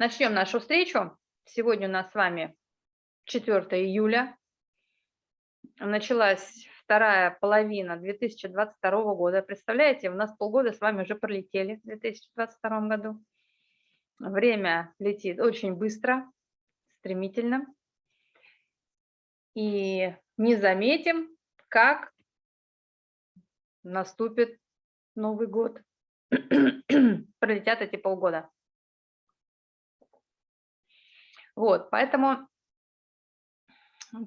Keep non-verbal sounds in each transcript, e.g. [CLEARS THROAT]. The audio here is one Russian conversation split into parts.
Начнем нашу встречу. Сегодня у нас с вами 4 июля. Началась вторая половина 2022 года. Представляете, у нас полгода с вами уже пролетели в 2022 году. Время летит очень быстро, стремительно. И не заметим, как наступит Новый год. [CLEARS THROAT] Пролетят эти полгода. Вот, поэтому,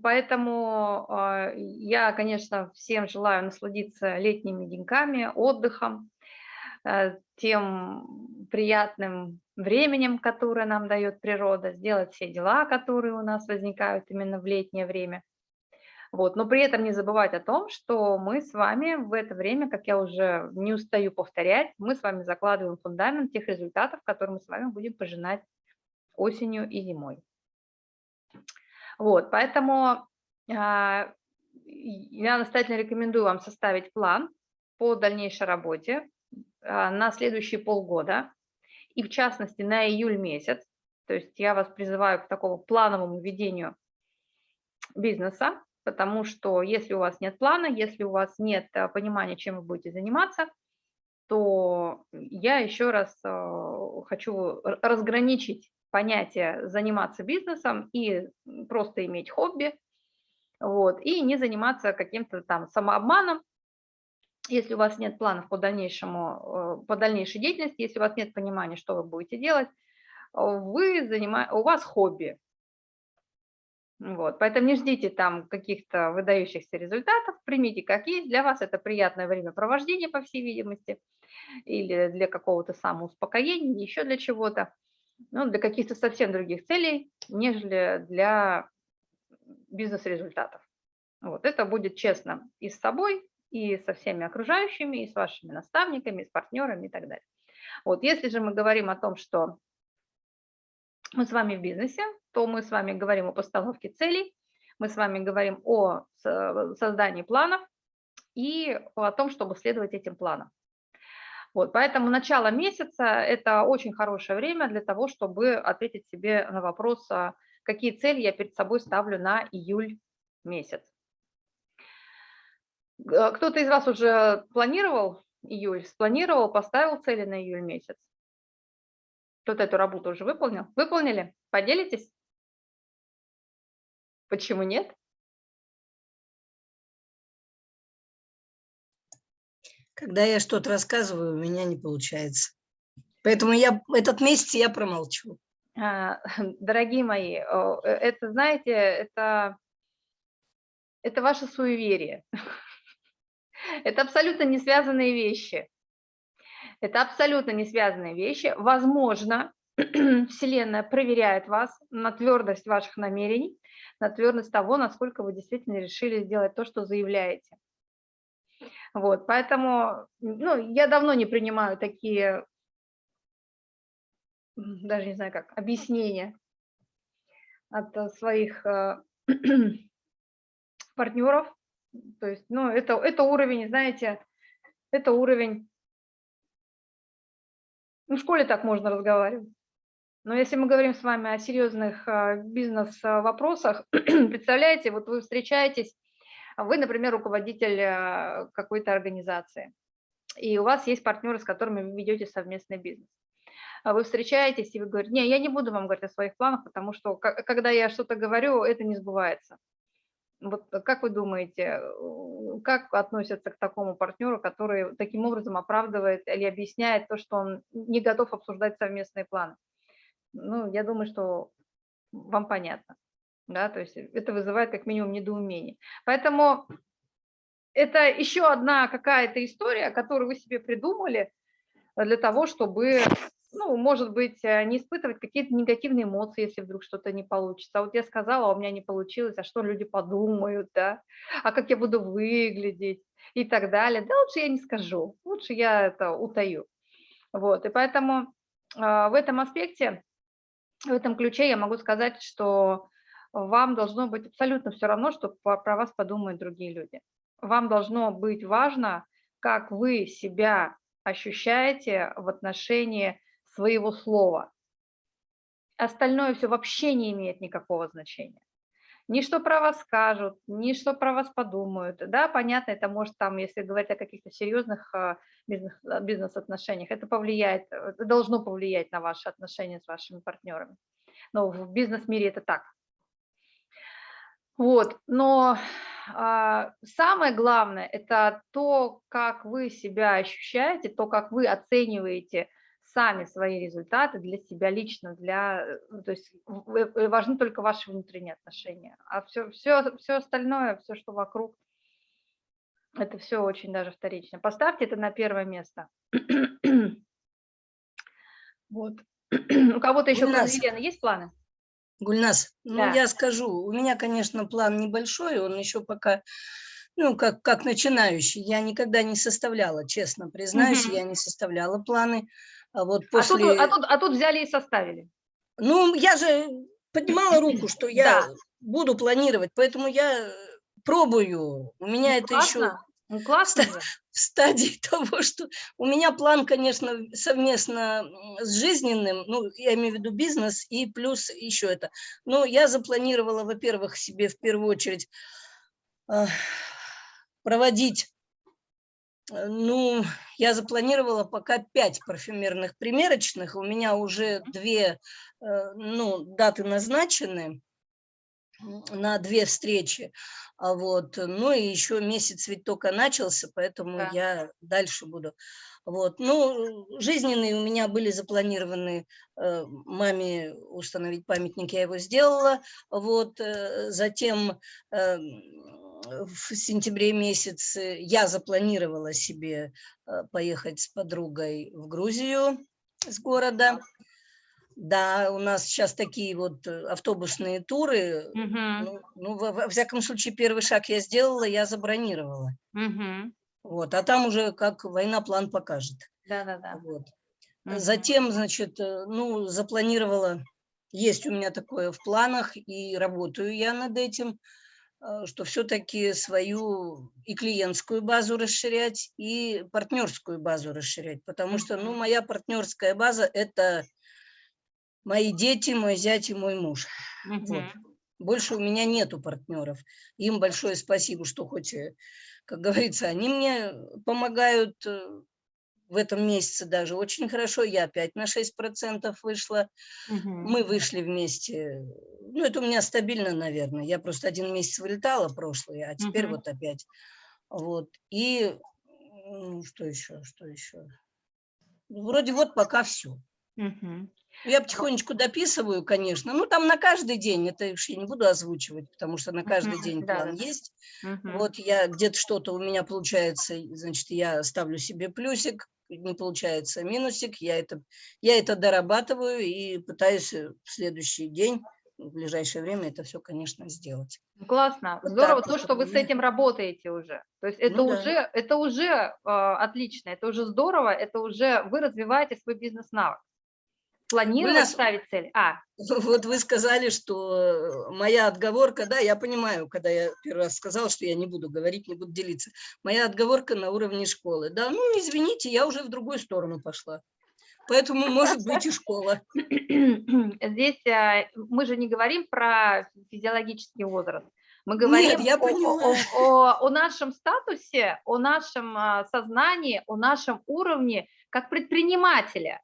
поэтому э, я, конечно, всем желаю насладиться летними деньками, отдыхом, э, тем приятным временем, которое нам дает природа, сделать все дела, которые у нас возникают именно в летнее время. Вот. Но при этом не забывать о том, что мы с вами в это время, как я уже не устаю повторять, мы с вами закладываем фундамент тех результатов, которые мы с вами будем пожинать осенью и зимой. Вот, поэтому а, я настоятельно рекомендую вам составить план по дальнейшей работе а, на следующие полгода, и в частности на июль месяц. То есть я вас призываю к такому плановому ведению бизнеса, потому что если у вас нет плана, если у вас нет а, понимания, чем вы будете заниматься, то я еще раз хочу разграничить понятие заниматься бизнесом и просто иметь хобби, вот, и не заниматься каким-то там самообманом, если у вас нет планов по, дальнейшему, э, по дальнейшей деятельности, если у вас нет понимания, что вы будете делать, вы занима... у вас хобби. Вот, поэтому не ждите там каких-то выдающихся результатов, примите как есть, для вас это приятное времяпровождение, по всей видимости, или для какого-то самоуспокоения, еще для чего-то ну, для каких-то совсем других целей, нежели для бизнес-результатов. Вот, это будет честно и с собой, и со всеми окружающими, и с вашими наставниками, и с партнерами и так далее. Вот, если же мы говорим о том, что мы с вами в бизнесе, то мы с вами говорим о постановке целей, мы с вами говорим о создании планов и о том, чтобы следовать этим планам. Вот, поэтому начало месяца – это очень хорошее время для того, чтобы ответить себе на вопрос, а какие цели я перед собой ставлю на июль месяц. Кто-то из вас уже планировал июль, спланировал, поставил цели на июль месяц? Кто-то эту работу уже выполнил? Выполнили? Поделитесь? Почему нет? Когда я что-то рассказываю, у меня не получается. Поэтому я этот месяц я промолчу. А, [LAUGHS] дорогие мои, э, это, знаете, это, это ваше суеверие. [LAUGHS] Это абсолютно не связанные вещи. Это абсолютно не связанные вещи. Возможно, [CLEARS THROAT] Вселенная проверяет вас на твердость ваших намерений, на твердость того, насколько вы действительно решили сделать то, что заявляете. Вот, поэтому ну, я давно не принимаю такие, даже не знаю как, объяснения от э, своих э, [CLEARS THROAT] партнеров. То есть, ну, это, это уровень, знаете, это уровень, ну, в школе так можно разговаривать. Но если мы говорим с вами о серьезных э, бизнес-вопросах, [CLEARS THROAT] представляете, вот вы встречаетесь вы, например, руководитель э, какой-то организации, и у вас есть партнеры, с которыми вы ведете совместный бизнес. А вы встречаетесь, и вы говорите, не, я не буду вам говорить о своих планах, потому что когда я что-то говорю, это не сбывается. Вот как вы думаете, как относятся к такому партнеру, который таким образом оправдывает или объясняет то, что он не готов обсуждать совместные планы? Ну, я думаю, что вам понятно да, то есть это вызывает как минимум недоумение. Поэтому это еще одна какая-то история, которую вы себе придумали для того, чтобы, ну, может быть, э, не испытывать какие-то негативные эмоции, если вдруг что-то не получится. А вот я сказала, а у меня не получилось, а что люди подумают, да, а как я буду выглядеть и так далее. Да лучше я не скажу, лучше я это утаю. Вот, и поэтому э, в этом аспекте, в этом ключе я могу сказать, что вам должно быть абсолютно все равно, что про вас подумают другие люди. Вам должно быть важно, как вы себя ощущаете в отношении своего слова. остальное все вообще не имеет никакого значения. Ни что про вас скажут, ни что про вас подумают. Да, понятно, это может там, если говорить о каких-то серьезных а, а, бизнес-отношениях, это повлияет, это должно повлиять на ваши отношения с вашими партнерами. Но в бизнес-мире это так. Вот, но а, самое главное – это то, как вы себя ощущаете, то, как вы оцениваете сами свои результаты для себя лично, для, э, то есть важны только ваши внутренние отношения, а все, все, все остальное, все, что вокруг, это все очень даже вторично. Поставьте это на первое место. [CLEARS THROAT] Вот. [CLEARS THROAT] У кого-то еще, кроме Елены, есть планы? Гульнас, ну да. я скажу, у меня, конечно, план небольшой, он еще пока, ну, как, как начинающий. Я никогда не составляла, честно признаюсь, угу. я не составляла планы. А вот после... а, тут, а, тут, а тут взяли и составили. Ну, я же поднимала руку, что я да. буду планировать, поэтому я пробую. У меня ну, это классно. еще ну, классно [LAUGHS] в стадии того, что у меня план, конечно, совместно с жизненным, ну, я имею в виду бизнес и плюс еще это. Но я запланировала, во-первых, себе в первую очередь э, проводить, э, ну, я запланировала пока пять парфюмерных примерочных, у меня уже две, э, ну, даты назначены на две встречи. А вот, ну и еще месяц ведь только начался, поэтому да. я дальше буду. Вот, ну, жизненные у меня были запланированы э, маме установить памятник, я его сделала. Вот, э, затем э, в сентябре месяце я запланировала себе поехать с подругой в Грузию с города. Да, у нас сейчас такие вот э, автобусные туры. Угу. Ну, ну во, во всяком случае, первый шаг я сделала, я забронировала. Угу. Вот, а там уже как война план покажет. Да-да-да. Вот. Угу. Затем, значит, э, ну, запланировала, есть у меня такое в планах, и работаю я над этим, э, что все-таки свою и клиентскую базу расширять, и партнерскую базу расширять, потому что, ну, моя партнерская база – это мои дети, мой зять и мой муж. Угу. Вот. Больше у меня нету партнеров. Им большое спасибо, что хоть, э, как говорится, они мне помогают э, в этом месяце даже очень хорошо. Я опять на 6% вышла. Угу. Мы вышли вместе. Ну, это у меня стабильно, наверное. Я просто один месяц вылетала прошлый, а теперь угу. вот опять. Вот. И ну, что еще, что еще? Вроде вот пока все. Угу. Я потихонечку дописываю, конечно. Ну, там на каждый день, это я не буду озвучивать, потому что на каждый uh день план да. есть. Uh Вот я где-то что-то у меня получается, значит, я ставлю себе плюсик, не получается минусик, я это, я это дорабатываю и пытаюсь в следующий день, в ближайшее время это все, конечно, сделать. Классно, вот здорово то, что вы с этим работаете уже. То есть это ну, уже, да. это уже э, отлично, это уже здорово, это уже вы развиваете свой бизнес-навык. Планировать нас... ставить цель? А. [LAUGHS] Вот вы сказали, что моя отговорка, да, я понимаю, когда я первый раз сказал, что я не буду говорить, не буду делиться. Моя отговорка на уровне школы. Да, ну извините, я уже в другую сторону пошла. Поэтому [LAUGHS] может быть и школа. [CLEARS THROAT] Здесь а, мы же не говорим про физиологический возраст. Мы говорим Нет, я о, о, о, о нашем статусе, о нашем а, сознании, о нашем уровне как предпринимателя.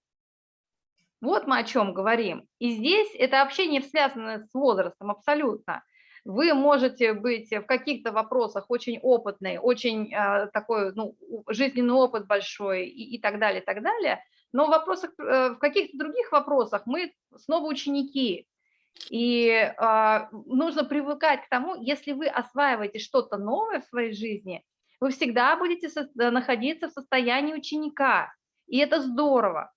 Вот мы о чем говорим. И здесь это вообще не связано с возрастом абсолютно. Вы можете быть в каких-то вопросах очень опытный, очень э, такой ну, жизненный опыт большой и, и так далее, и так далее. Но в, вопросах, э, в каких-то других вопросах мы снова ученики. И э, нужно привыкать к тому, если вы осваиваете что-то новое в своей жизни, вы всегда будете со находиться в состоянии ученика. И это здорово.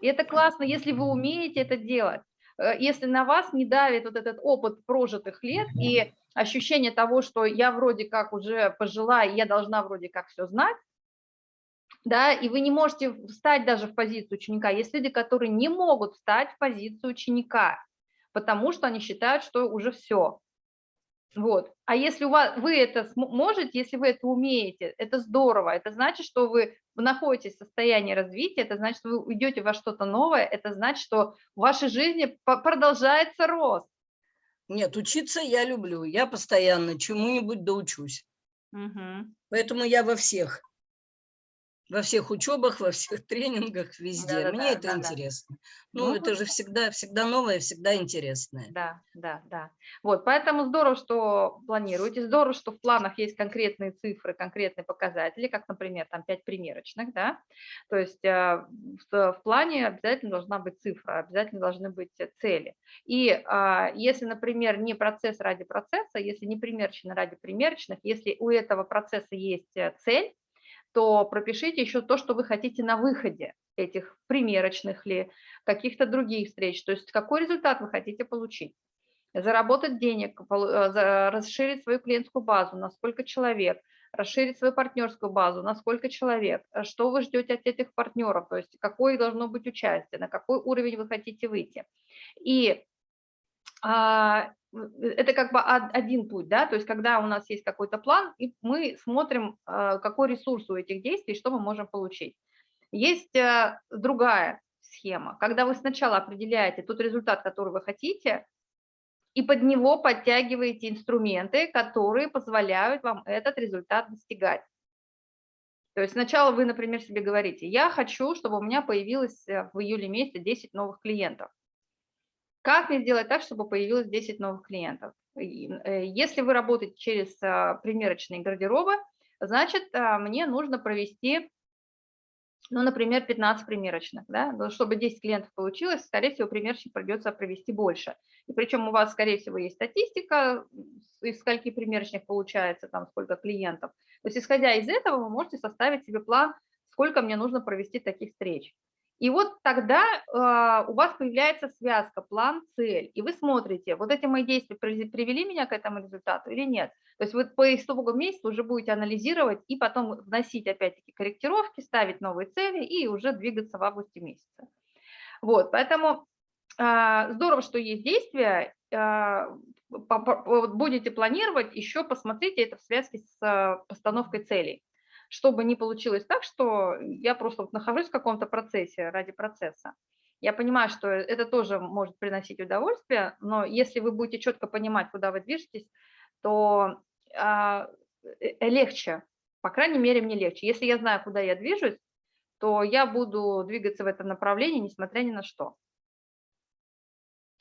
И это классно, если вы умеете это делать. Э, если на вас не давит вот этот опыт прожитых лет и ощущение того, что я вроде как уже пожила, и я должна вроде как все знать, да, и вы не можете встать даже в позицию ученика. Есть люди, которые не могут встать в позицию ученика, потому что они считают, что уже все. Вот. А если у вас, вы это можете, если вы это умеете, это здорово. Это значит, что вы находитесь в состоянии развития, это значит, что вы уйдете во что-то новое, это значит, что в вашей жизни продолжается рост. Нет, учиться я люблю. Я постоянно чему-нибудь доучусь. Угу. Поэтому я во всех во всех учебах, во всех [LAUGHS] тренингах, везде. Да, Мне да, это да, интересно. Да. Ну, ну, это же всегда, всегда новое, всегда интересное. Да, да, да. Вот, поэтому здорово, что планируете, здорово, что в планах есть конкретные цифры, конкретные показатели, как, например, там 5 примерочных, да. То есть э, в, в плане обязательно должна быть цифра, обязательно должны быть цели. И а, если, например, не процесс ради процесса, если не примерочно ради примерочных, если у этого процесса есть э, цель, то пропишите еще то, что вы хотите на выходе этих примерочных ли, каких-то других встреч, то есть какой результат вы хотите получить. Заработать денег, э, расширить свою клиентскую базу, на сколько человек, расширить свою партнерскую базу, на сколько человек, что вы ждете от этих партнеров, то есть какое должно быть участие, на какой уровень вы хотите выйти. И а, это как бы один путь, да, то есть когда у нас есть какой-то план, и мы смотрим, а, какой ресурс у этих действий, что мы можем получить. Есть э, другая схема, когда вы сначала определяете тот результат, который вы хотите, и под него подтягиваете инструменты, которые позволяют вам этот результат достигать. То есть сначала вы, например, себе говорите, я хочу, чтобы у меня появилось э, в июле месяце 10 новых клиентов. Как мне сделать так, чтобы появилось 10 новых клиентов? Э, если вы работаете через а, примерочные гардеробы, значит, а, мне нужно провести, ну, например, 15 примерочных. Да? Чтобы 10 клиентов получилось, скорее всего, примерочник придется провести больше. И причем у вас, скорее всего, есть статистика, из скольки примерочных получается, там, сколько клиентов. То есть, исходя из этого, вы можете составить себе план, сколько мне нужно провести таких встреч. И вот тогда э, у вас появляется связка, план, цель, и вы смотрите, вот эти мои действия привели меня к этому результату или нет. То есть вы по итогу месяца уже будете анализировать и потом вносить опять-таки корректировки, ставить новые цели и уже двигаться в августе месяце. Вот, поэтому э, здорово, что есть действия, э, будете планировать, еще посмотрите это в связке с постановкой целей чтобы не получилось так, что я просто вот нахожусь в каком-то процессе ради процесса. Я понимаю, что это тоже может приносить удовольствие, но если вы будете четко понимать, куда вы движетесь, то а, э, легче, по крайней мере, мне легче. Если я знаю, куда я движусь, то я буду двигаться в этом направлении, несмотря ни на что.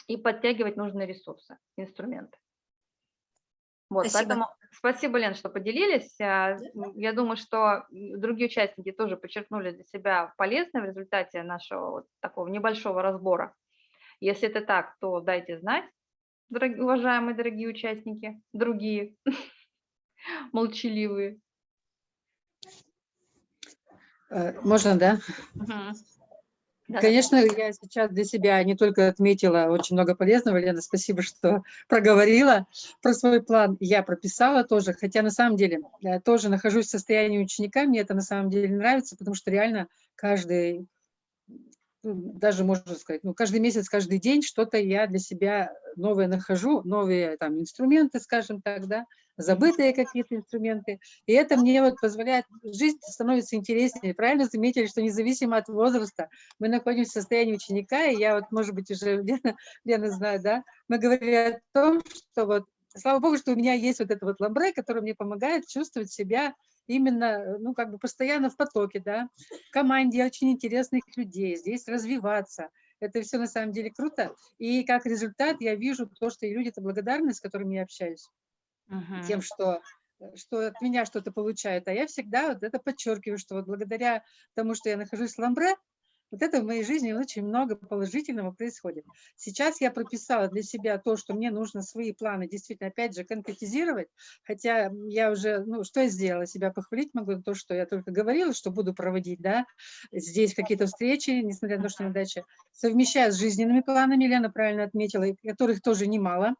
И подтягивать нужные ресурсы, инструменты. Вот, спасибо. поэтому спасибо, Лен, что поделились. А, я думаю, что другие участники тоже подчеркнули для себя полезное в результате нашего вот такого небольшого разбора. Если это так, то дайте знать, дорогие, уважаемые дорогие участники, другие, [LAUGHS] молчаливые. Э, можно, да? Угу. Конечно, я сейчас для себя не только отметила очень много полезного, Лена, спасибо, что [LAUGHS] проговорила про свой план. Я прописала тоже, хотя на самом деле я тоже нахожусь в состоянии ученика, мне это на самом деле нравится, потому что реально каждый, даже можно сказать, ну, каждый месяц, каждый день что-то я для себя новое нахожу, новые там инструменты, скажем так, да, забытые какие-то инструменты. И это мне вот позволяет, жизнь становится интереснее. Правильно заметили, что независимо от возраста мы находимся в состоянии ученика, и я вот, может быть, уже [LAUGHS] Лена, Лена знает, да, мы говорили о том, что вот, слава богу, что у меня есть вот это вот ламбре, который мне помогает чувствовать себя именно, ну, как бы постоянно в потоке, да, в команде очень интересных людей, здесь развиваться. Это все на самом деле круто. И как результат я вижу то, что и люди-то благодарны, с которыми я общаюсь угу. тем, что что от меня что-то получают. А я всегда вот это подчеркиваю, что вот благодаря тому, что я нахожусь в Ламбре, вот это в моей жизни очень много положительного происходит. Сейчас я прописала для себя то, что мне нужно свои планы действительно, опять же, конкретизировать, хотя я уже, ну, что я сделала, себя похвалить могу, то, что я только говорила, что буду проводить, да, здесь какие-то встречи, несмотря на то, что неудача, совмещая с жизненными планами, Лена правильно отметила, которых тоже немало,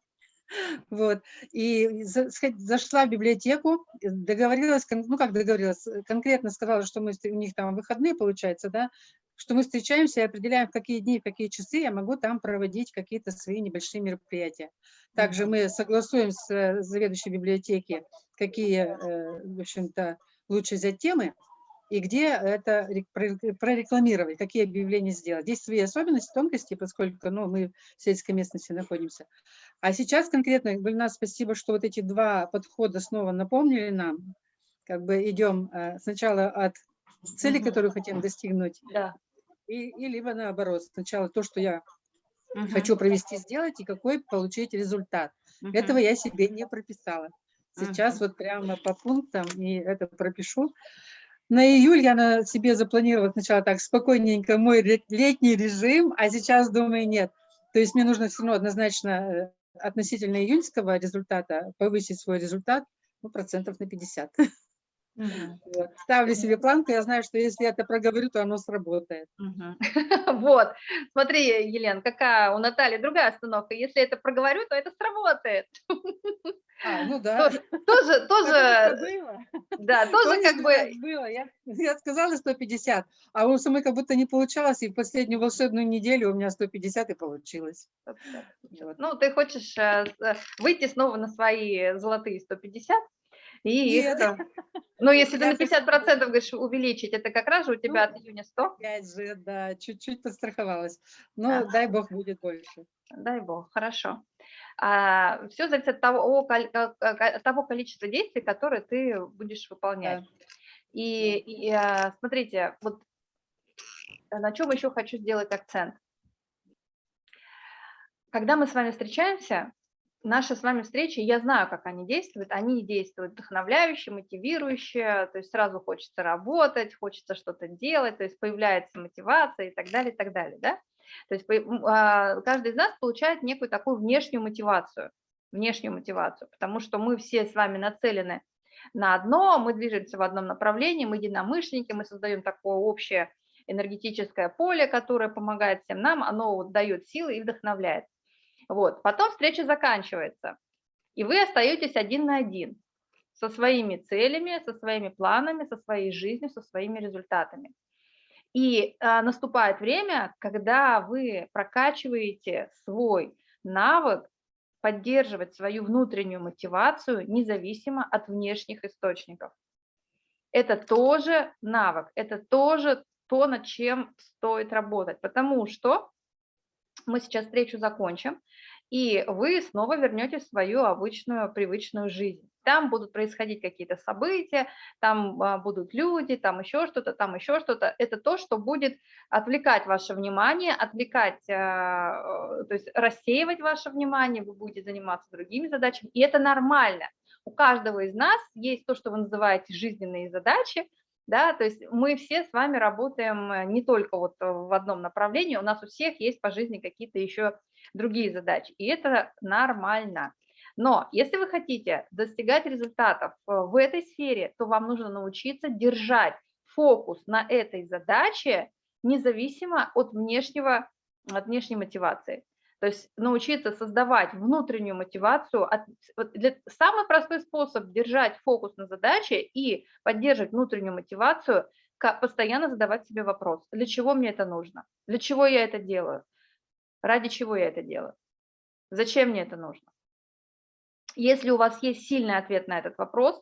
вот. И зашла в библиотеку, договорилась, ну как договорилась, конкретно сказала, что мы, у них там выходные, получается, да, что мы встречаемся и определяем, в какие дни, в какие часы я могу там проводить какие-то свои небольшие мероприятия. Также мы согласуем с э, заведующей библиотеки, какие, э, в общем-то, лучше взять темы, и где это прорекламировать, какие объявления сделать. Здесь свои особенности, тонкости, поскольку ну, мы в сельской местности находимся. А сейчас конкретно, Гульнас, спасибо, что вот эти два подхода снова напомнили нам. Как бы идем э, сначала от цели, которую хотим достигнуть, да. И, и либо наоборот, сначала то, что я угу. хочу провести, сделать, и какой получить результат. Угу. Этого я себе не прописала. Сейчас угу. вот прямо по пунктам и это пропишу. На июль я на себе запланировала сначала так спокойненько мой летний режим, а сейчас думаю, нет. То есть мне нужно все равно однозначно э, относительно июньского результата повысить свой результат ну, процентов на 50. [LAUGHS] Угу. Вот. Ставлю себе планку, я знаю, что если я это проговорю, то оно сработает. Угу. [LAUGHS] Вот, смотри, Елена, какая у Натальи другая остановка. Если это проговорю, то это сработает. [LAUGHS] А, ну да. Тоже, тоже, [LAUGHS] да, тоже как бы... Было. Я, я сказала 150, а у самой как будто не получалось, и в последнюю волшебную неделю у меня 150 и получилось. Вот. Ну, ты хочешь э, э, выйти снова на свои золотые 150, и их, [LAUGHS] ну, если ты на 50% говоришь увеличить, это как раз же у тебя ну, от июня 100? Опять же, да, чуть-чуть подстраховалась. Но ага. дай бог будет больше. Дай бог, хорошо. А, все зависит от того, от того количества действий, которые ты будешь выполнять. Да. И, и а, смотрите, вот на чем еще хочу сделать акцент. Когда мы с вами встречаемся, наши с вами встречи, я знаю, как они действуют, они действуют вдохновляюще, мотивирующе, то есть сразу хочется работать, хочется что-то делать, то есть появляется мотивация и так далее, и так далее, да? То есть а, каждый из нас получает некую такую внешнюю мотивацию, внешнюю мотивацию, потому что мы все с вами нацелены на одно, мы движемся в одном направлении, мы единомышленники, мы создаем такое общее энергетическое поле, которое помогает всем нам, оно вот дает силы и вдохновляет. Вот. Потом встреча заканчивается, и вы остаетесь один на один со своими целями, со своими планами, со своей жизнью, со своими результатами. И а, наступает время, когда вы прокачиваете свой навык поддерживать свою внутреннюю мотивацию независимо от внешних источников. Это тоже навык, это тоже то, над чем стоит работать, потому что мы сейчас встречу закончим, и вы снова вернетесь в свою обычную, привычную жизнь. Там будут происходить какие-то события, там а, будут люди, там еще что-то, там еще что-то. Это то, что будет отвлекать ваше внимание, отвлекать, а, то есть рассеивать ваше внимание, вы будете заниматься другими задачами, и это нормально. У каждого из нас есть то, что вы называете жизненные задачи, да, то есть мы все с вами работаем э, не только вот в одном направлении, у нас у всех есть по жизни какие-то еще другие задачи, и это нормально. Но если вы хотите достигать результатов э, в этой сфере, то вам нужно научиться держать фокус на этой задаче независимо от, внешнего, от внешней мотивации. То есть научиться создавать внутреннюю мотивацию. Самый простой способ держать фокус на задаче и поддерживать внутреннюю мотивацию – постоянно задавать себе вопрос, для чего мне это нужно, для чего я это делаю, ради чего я это делаю, зачем мне это нужно. Если у вас есть сильный ответ на этот вопрос,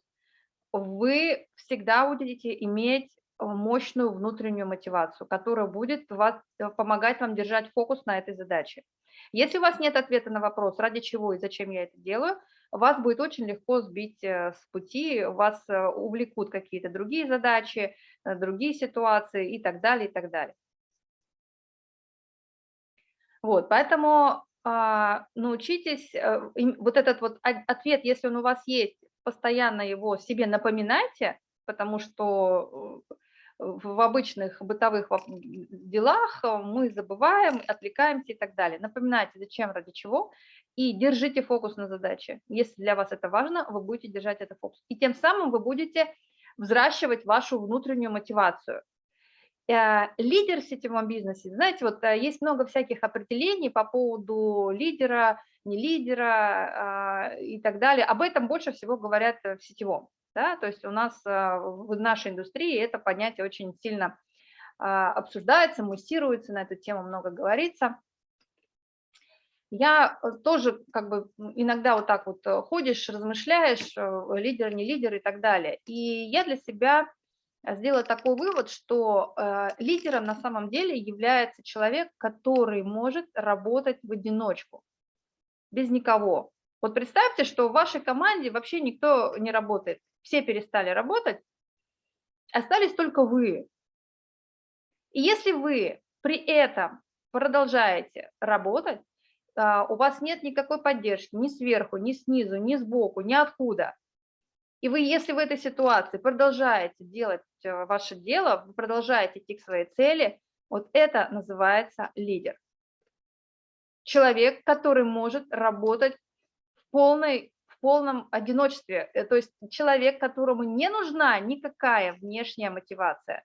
вы всегда будете иметь мощную внутреннюю мотивацию, которая будет вас, помогать вам держать фокус на этой задаче. Если у вас нет ответа на вопрос, ради чего и зачем я это делаю, вас будет очень легко сбить э, с пути, вас э, увлекут какие-то другие задачи, э, другие ситуации и так далее, и так далее. Вот, поэтому а, научитесь, вот этот вот ответ, если он у вас есть, постоянно его себе напоминайте, потому что в обычных бытовых делах э, мы забываем, отвлекаемся и так далее. Напоминайте, зачем, ради чего, и держите фокус на задаче. Если для вас это важно, вы будете держать этот фокус. И тем самым вы будете взращивать вашу внутреннюю мотивацию. Э, лидер в сетевом бизнесе, знаете, вот э, есть много всяких определений по поводу лидера, не лидера а, и так далее. Об этом больше всего говорят в сетевом. Да? То есть у нас в нашей индустрии это понятие очень сильно а, обсуждается, муссируется, на эту тему много говорится. Я э, тоже как бы иногда вот так вот э, ходишь, размышляешь, э, лидер, не лидер и так далее. И я для себя сделала такой вывод, что лидером на самом деле является человек, который может работать в одиночку, без никого. Вот представьте, что в вашей команде вообще никто не работает, все перестали работать, остались только вы. И если вы при этом продолжаете работать, а, у вас нет никакой поддержки ни сверху, ни снизу, ни сбоку, ни откуда. И вы, если в этой ситуации продолжаете делать э, ваше дело, вы продолжаете идти к своей цели, вот это называется лидер. Человек, который может работать в, полной, в полном одиночестве, э, то есть человек, которому не нужна никакая внешняя мотивация.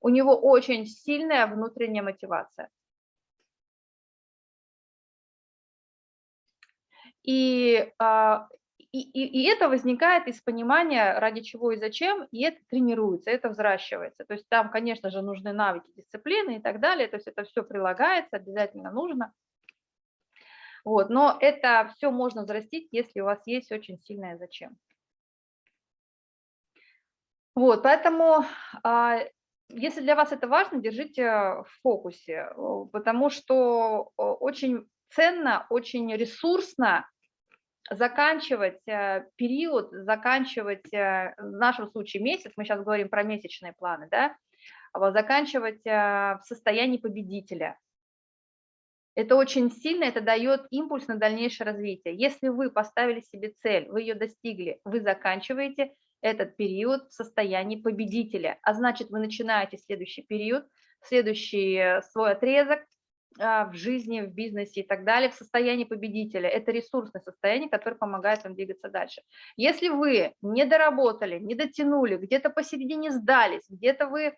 У него очень сильная внутренняя мотивация. И, а, и, и, и это возникает из понимания, ради чего и зачем, и это тренируется, это взращивается. То есть там, конечно же, нужны навыки, дисциплины и так далее, то есть это все прилагается, обязательно нужно. Вот, но это все можно взрастить, если у вас есть очень сильное зачем. Вот, поэтому, а, если для вас это важно, держите в фокусе, потому что очень ценно, очень ресурсно заканчивать э, период, заканчивать, э, в нашем случае месяц, мы сейчас говорим про месячные планы, да, заканчивать э, в состоянии победителя. Это очень сильно, это дает импульс на дальнейшее развитие. Если вы поставили себе цель, вы ее достигли, вы заканчиваете этот период в состоянии победителя, а значит, вы начинаете следующий период, следующий свой отрезок а, в жизни, в бизнесе и так далее, в состоянии победителя. Это ресурсное состояние, которое помогает вам двигаться дальше. Если вы не доработали, не дотянули, где-то посередине сдались, где-то вы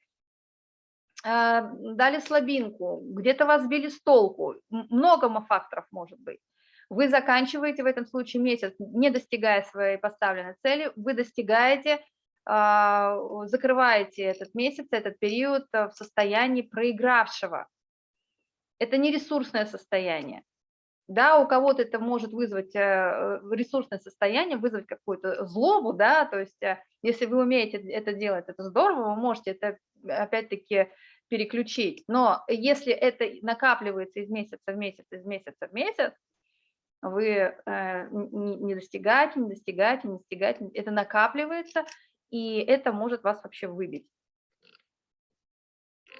дали слабинку, где-то вас сбили с толку, много факторов может быть. Вы заканчиваете в этом случае месяц, не достигая своей поставленной цели, вы достигаете, а, закрываете этот месяц, этот период в состоянии проигравшего это не ресурсное состояние. Да, у кого-то это может вызвать э, ресурсное состояние, вызвать какую-то злобу, да, то есть э, если вы умеете это делать, это здорово, вы можете это опять-таки переключить. Но если это накапливается из месяца в месяц, из месяца в месяц, вы э, не достигаете, не достигаете, не достигаете, это накапливается, и это может вас вообще выбить.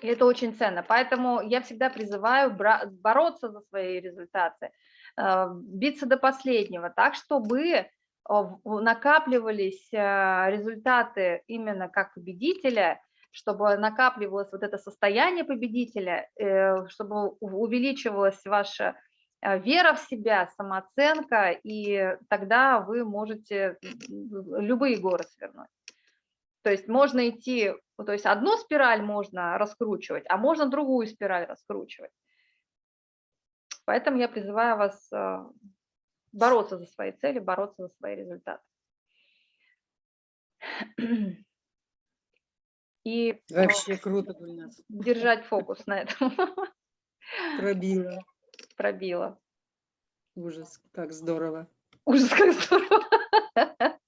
И это очень ценно. Поэтому я всегда призываю бороться за свои результаты, э, биться до последнего, так, чтобы э, накапливались результаты именно как победителя, чтобы накапливалось вот это состояние победителя, чтобы увеличивалась ваша вера в себя, самооценка, и тогда вы можете любые горы свернуть. То есть можно идти, ну, то есть одну спираль можно раскручивать, а можно другую спираль раскручивать. Поэтому я призываю вас э, бороться за свои цели, бороться за свои результаты. И Вообще круто, [LAUGHS] Гульнас. Держать фокус на этом. [LAUGHS] Пробила. Пробила. Ужас, как здорово. Ужас, как здорово. [LAUGHS]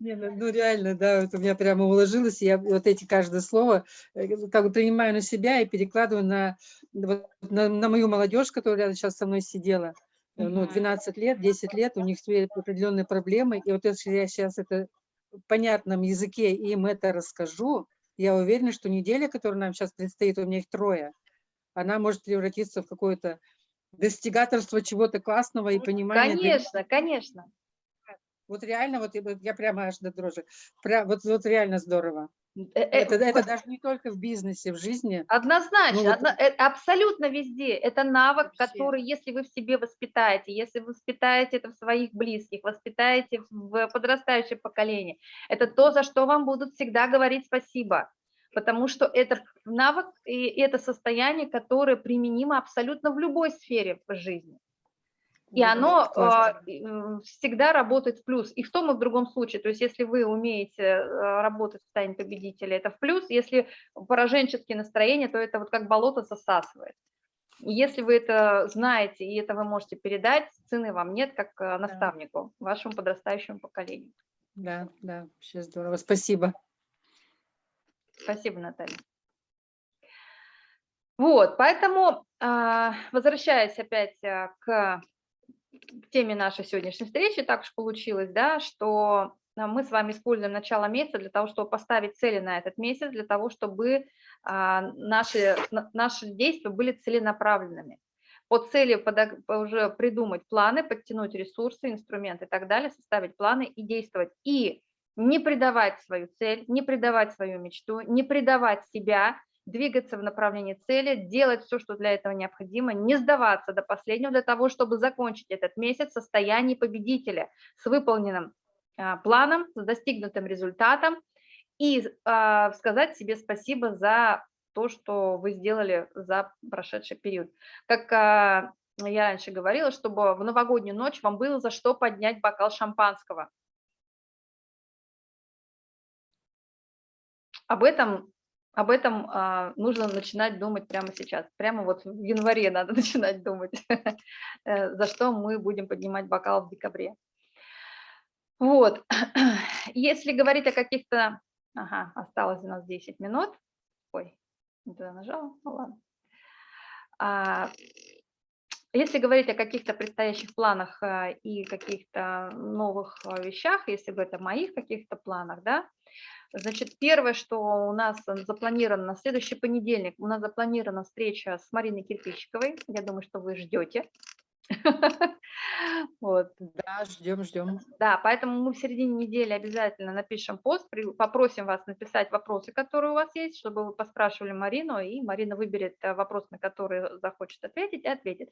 Не, ну, ну реально, да, вот у меня прямо уложилось, я вот эти каждое слово э, как бы принимаю на себя и перекладываю на, вот, на, на мою молодежь, которая рядом сейчас со мной сидела. Э, ну, 12 лет, 10 лет, у них определенные проблемы, и вот если я сейчас это в понятном языке им это расскажу, я уверена, что неделя, которая нам сейчас предстоит, у меня их трое, она может превратиться в какое-то достигаторство чего-то классного и понимание. Конечно, конечно. Вот реально, вот я прямо аж до дрожи. Прям, вот, вот реально здорово. Э, э, это, это даже не только в бизнесе, в жизни. Однозначно, ну, одно, вот, абсолютно везде. Это навык, вообще. который, если вы в себе воспитаете, если вы воспитаете это в своих близких, воспитаете в подрастающее поколение, это то, за что вам будут всегда говорить спасибо. Потому что это навык и это состояние, которое применимо абсолютно в любой сфере жизни. И оно э, всегда работает в плюс. И в том, и в другом случае. То есть если вы умеете э, работать в состоянии победителя, это в плюс. Если пораженческие настроения, то это вот как болото засасывает. Если вы это знаете, и это вы можете передать, цены вам нет, как э, наставнику, вашему подрастающему поколению. Да, да, вообще здорово. Спасибо. Спасибо, Наталья. Вот, поэтому, а, возвращаясь опять э, к теме нашей сегодняшней встречи, так уж получилось, да, что а, мы с вами используем начало месяца для того, чтобы поставить цели на этот месяц, для того, чтобы а, наши, наши действия были целенаправленными. По цели уже придумать планы, подтянуть ресурсы, инструменты и так далее, составить планы и действовать. И не предавать свою цель, не предавать свою мечту, не предавать себя, двигаться в направлении цели, делать все, что для этого необходимо, не сдаваться до последнего для того, чтобы закончить этот месяц в состоянии победителя с выполненным а, планом, с достигнутым результатом и а, сказать себе спасибо за то, что вы сделали за прошедший период. Как а, я раньше говорила, чтобы в новогоднюю ночь вам было за что поднять бокал шампанского. Об этом об этом а, нужно начинать думать прямо сейчас. Прямо вот в январе надо [LAUGHS] начинать думать, [LAUGHS] э, за что мы будем поднимать бокал в декабре. Вот. [CLEARS THROAT] Если говорить о каких-то... Ага, осталось у нас 10 минут. Ой, не туда нажала, ну ладно. А, если говорить о каких-то предстоящих планах а, и каких-то новых а, вещах, если бы это моих каких-то планах, да, Значит, первое, что у нас запланировано на следующий понедельник, у нас запланирована встреча с Мариной Кирпичиковой. Я думаю, что вы ждете. [LAUGHS] Вот. Да, ждем, ждем. Да, поэтому мы в середине недели обязательно напишем пост, попросим вас написать вопросы, которые у вас есть, чтобы вы поспрашивали Марину, и Марина выберет э, вопрос, на который захочет ответить, и ответит.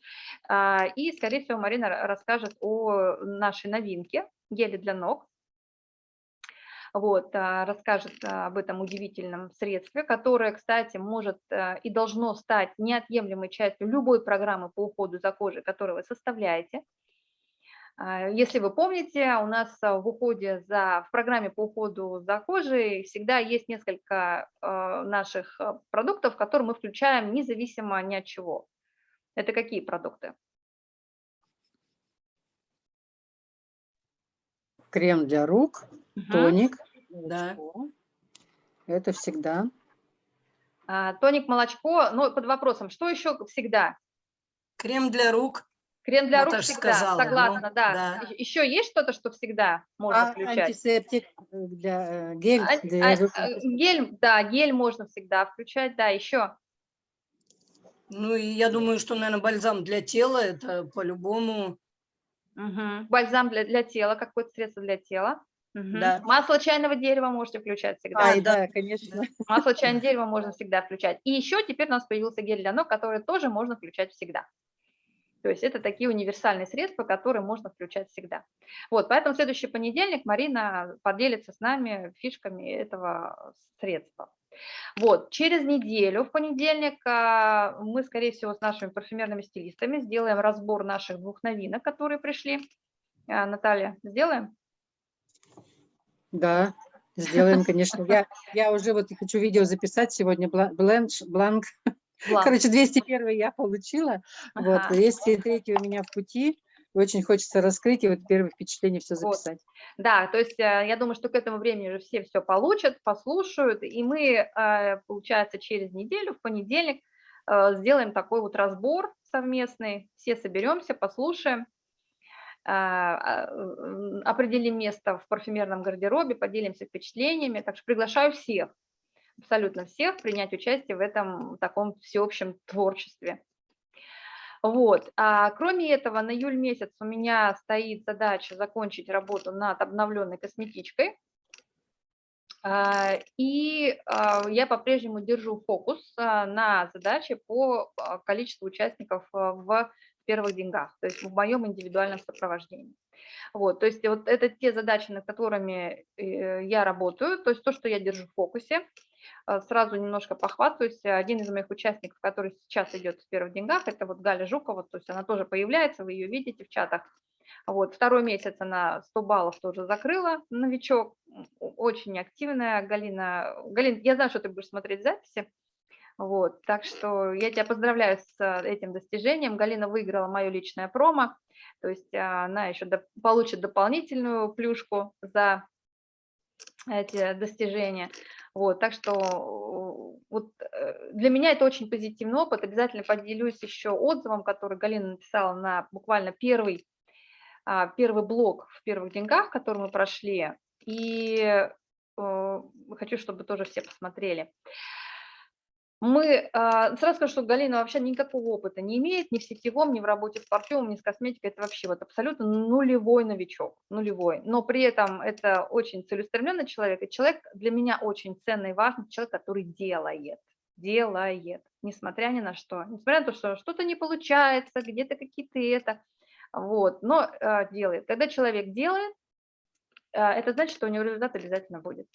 А, и, скорее всего, Марина расскажет о нашей новинке геле для ног, вот, а, расскажет а, об этом удивительном средстве, которое, кстати, может а, и должно стать неотъемлемой частью любой программы по уходу за кожей, которую вы составляете. Если вы помните, у нас в уходе за, в программе по уходу за кожей всегда есть несколько наших продуктов, которые мы включаем независимо ни от чего. Это какие продукты? Крем для рук, тоник. Да. Это всегда. А, тоник, молочко, ну, под вопросом, что еще всегда? Крем для рук. Крем для Наташа рук всегда, сказала, согласна, ну, да. да. Еще есть что-то, что всегда можно а, включать? Антисептик для э, гель. А, для... А, гель, да, гель можно всегда включать, да, еще. Ну, и я думаю, что, наверное, бальзам для тела, это по-любому. Угу. Бальзам для, для тела, какое-то средство для тела. Угу. Да. Масло чайного дерева можете включать всегда. Ай, да, конечно. [LAUGHS] Масло чайного дерева можно всегда включать. И еще теперь у нас появился гель для ног, который тоже можно включать всегда. То есть это такие универсальные средства, которые можно включать всегда. Вот, поэтому следующий понедельник Марина поделится с нами фишками этого средства. Вот, через неделю, в понедельник, а, мы, скорее всего, с нашими парфюмерными стилистами сделаем разбор наших двух новинок, которые пришли. А, Наталья, сделаем? Да, сделаем, конечно. Я, я уже вот хочу видео записать сегодня, бленш, бланк. бланк. Короче, 201 я получила, ага. вот, 203 у меня в пути. Очень хочется раскрыть и вот первое впечатление все записать. Вот. Да, то есть э, я думаю, что к этому времени уже все все получат, послушают, и мы, э, получается, через неделю, в понедельник, э, сделаем такой вот разбор совместный, все соберемся, послушаем, определим место в парфюмерном гардеробе, поделимся впечатлениями. Так что приглашаю всех, абсолютно всех, принять участие в этом таком всеобщем творчестве. Вот. А кроме этого, на июль месяц у меня стоит задача закончить работу над обновленной косметичкой. А, и я по-прежнему держу фокус на задаче по количеству участников в первых деньгах, то есть в моем индивидуальном сопровождении. Вот, то есть вот это те задачи, над которыми э, я работаю, то есть то, что я держу в фокусе. Э, сразу немножко похвастаюсь. Один из моих участников, который сейчас идет в первых деньгах, это вот Галя Жукова, то есть она тоже появляется, вы ее видите в чатах. Вот, второй месяц она 100 баллов тоже закрыла, новичок, очень активная. Галина, Галин, я знаю, что ты будешь смотреть записи, вот, так что я тебя поздравляю с э, этим достижением. Галина выиграла мое личное промо, то есть а, она еще до, получит дополнительную плюшку за эти достижения. Вот, так что вот э, для меня это очень позитивный опыт. Обязательно поделюсь еще отзывом, который Галина написала на буквально первый, а, первый блок в первых деньгах, который мы прошли. И э, хочу, чтобы тоже все посмотрели. Мы, а, сразу скажу, что Галина вообще никакого опыта не имеет ни в сетевом, ни в работе с парфюмом, ни с косметикой. Это вообще вот абсолютно нулевой новичок, нулевой. Но при этом это очень целеустремленный человек. И человек для меня очень ценный и важный, человек, который делает, делает, несмотря ни на что. Несмотря на то, что что-то не получается, где-то какие-то это, вот, но а, делает. Когда человек делает, а, это значит, что у него результат обязательно будет.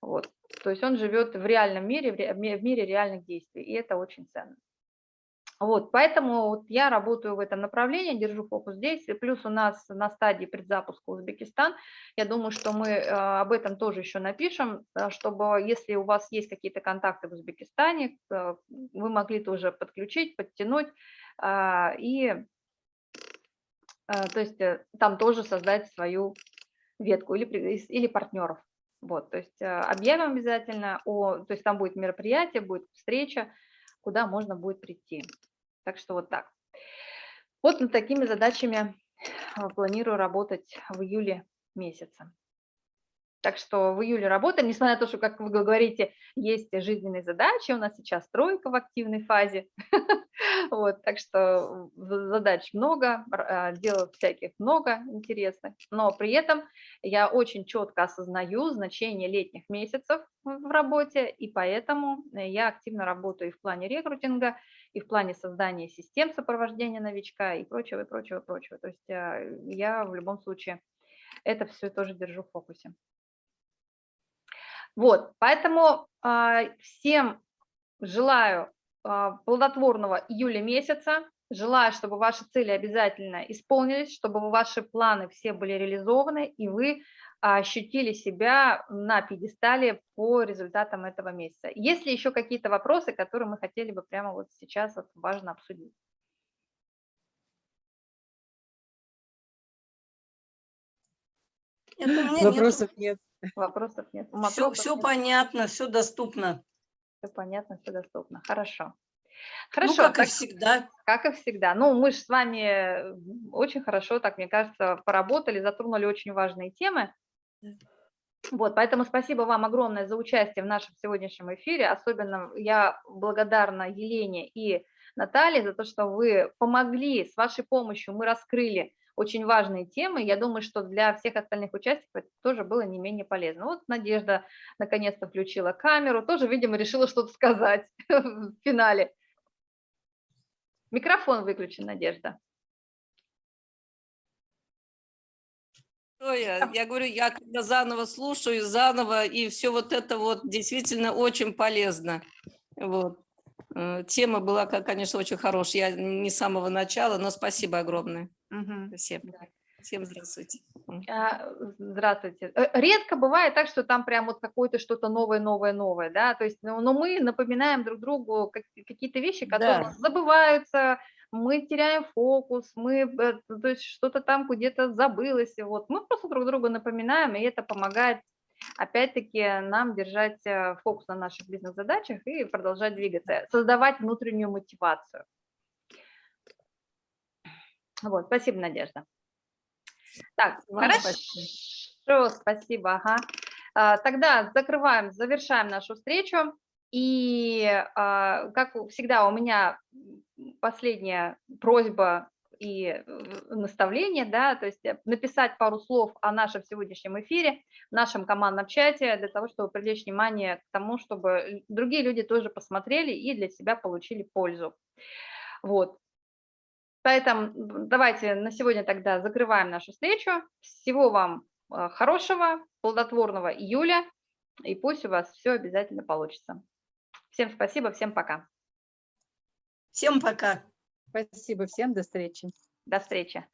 Вот. То есть он живет в реальном мире, в мире реальных действий, и это очень ценно. Вот, поэтому вот я работаю в этом направлении, держу фокус здесь, и плюс у нас на стадии предзапуска Узбекистан, я думаю, что мы э, об этом тоже еще напишем, э, чтобы, если у вас есть какие-то контакты в Узбекистане, э, вы могли тоже подключить, подтянуть, и, то есть там тоже создать свою ветку или, или партнеров. Вот, то есть а, объявим обязательно, о, то есть там будет мероприятие, будет встреча, куда можно будет прийти. Так что вот так. Вот над такими задачами а, планирую работать в июле месяце. Так что в июле работаем, несмотря на то, что, как вы говорите, есть жизненные задачи, у нас сейчас тройка в активной фазе, [LAUGHS] вот, так что задач много, а, дел всяких много интересных, но при этом я очень четко осознаю значение летних месяцев в работе, и поэтому я активно работаю и в плане рекрутинга, и в плане создания систем сопровождения новичка, и прочего, и прочего, и прочего. То есть а, я в любом случае это все тоже держу в фокусе. Вот, поэтому э, всем желаю э, плодотворного июля месяца, желаю, чтобы ваши цели обязательно исполнились, чтобы ваши планы все были реализованы, и вы ощутили себя на пьедестале по результатам этого месяца. Есть ли еще какие-то вопросы, которые мы хотели бы прямо вот сейчас вот важно обсудить? Вопросов нет. Вопросов нет. Все, понятно, все доступно. Все понятно, все доступно. Хорошо. Хорошо. Ну, как так, и всегда. Как и всегда. Ну, мы же с вами очень хорошо, так мне кажется, поработали, затронули очень важные темы. Вот, поэтому спасибо вам огромное за участие в нашем сегодняшнем эфире. Особенно я благодарна Елене и Наталье за то, что вы помогли, с вашей помощью мы раскрыли очень важные темы. Я думаю, что для всех остальных участников это тоже было не менее полезно. Вот Надежда наконец-то включила камеру, тоже, видимо, решила что-то сказать [LAUGHS] в финале. Микрофон выключен, Надежда. Я, я говорю, я когда заново слушаю, заново, и все вот это вот действительно очень полезно. Вот. Э, тема была, конечно, очень хорошая. Я не с самого начала, но спасибо огромное. Угу. Всем. Всем здравствуйте. А, здравствуйте. Э, редко бывает так, что там прям вот какое-то что-то новое, новое, новое, да, то есть, но, но мы напоминаем друг другу какие-то вещи, которые да. забываются, мы теряем фокус, мы, э, то есть что-то там где-то забылось, вот, мы просто друг другу напоминаем, и это помогает опять-таки нам держать э, фокус на наших бизнес-задачах и продолжать двигаться, создавать внутреннюю мотивацию. Вот, спасибо, Надежда. Так, Вам хорошо, спасибо, спасибо ага. А, тогда закрываем, завершаем нашу встречу. И, а, как всегда, у меня последняя просьба и э, наставление, да, то есть э, написать пару слов о нашем сегодняшнем эфире, в нашем командном чате, для того, чтобы привлечь внимание к тому, чтобы другие люди тоже посмотрели и для себя получили пользу. Вот. Поэтому давайте на сегодня тогда закрываем нашу встречу. Всего вам э, хорошего, плодотворного июля И пусть у вас все обязательно получится. Всем спасибо, всем пока. Всем пока. Спасибо всем, до встречи. До встречи.